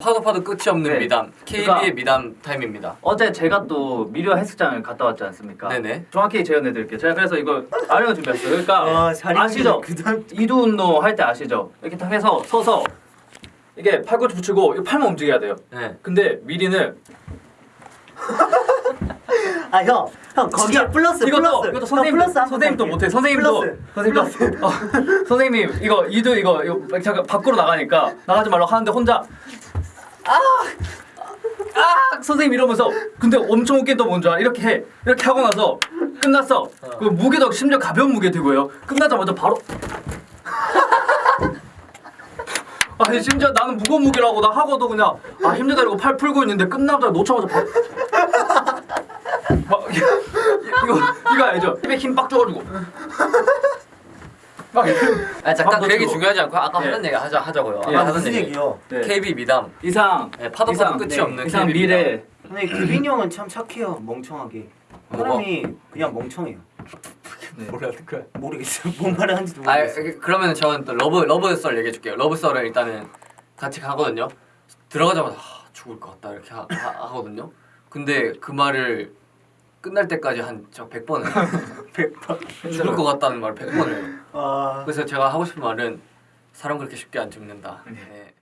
파도 파도 끝이 없는 네. 미담 KB의 그러니까- 미담 타임입니다. 어제 제가 또 미려 헬스장을 갔다 왔지 않습니까? 네네. 정확히 재현해 드릴게요. 제가 그래서 이거 아령을 준비했어요. 그러니까 아시죠? 그다음 이두 운동 할 때 아시죠? 이렇게 딱 해서 서서 이게 팔꿈치 붙이고 이 팔만 움직여야 돼요. 네. 근데 미리는 아 형 형 거기에 진짜 플러스 이것도 플러스 이것도 형, 선생님 플러스 선생님도. 못해 선생님도 플러스. 선생님도 어, 선생님 이거 이도 이거 이거 잠깐 밖으로 나가니까 나가지 말라고 하는데 혼자 아! 아! 선생님 이러면서 근데 엄청 웃긴 또 뭔지 알아? 이렇게 해. 이렇게 하고 나서 끝났어. 그 무게도 심지어 가벼운 무게 들고요. 끝나자마자 바로 아니 심지어 나는 무거운 무게라고 나 하고도 그냥 아 힘들다 이러고 팔 풀고 있는데 끝나자마자 놓자마자 바로 막 이거 이거 알죠? 힘에 힘 빡 줘가지고 아 잠깐 그 얘기. 중요하지 않고 아까 네. 하던 얘기 하자 하자고요. 예, 아까 아 하던 무슨 얘기. 얘기요? 네. KB 미담. 이상 네, 파도 이상, 파도 끝이 네. 없는 이상 KB 미래 근데 규빈이 형은 참 착해요 멍청하게 사람이 그냥 멍청해요 뭐라는 거야? 모르겠어요 뭔 말을 하는지도 아 모르겠어요 그러면 저는 또 love love 썰 얘기해 줄게요. love 썰을 일단은 같이 가거든요. 들어가자마자 아, 죽을 것 같다 이렇게 하, 하, 거든요 근데 그 말을 끝날 때까지 한 저 100번을 100번 죽을 것 같다는 말을 100번을 아 그래서 제가 하고 싶은 말은 사람 그렇게 쉽게 안 죽는다. 네.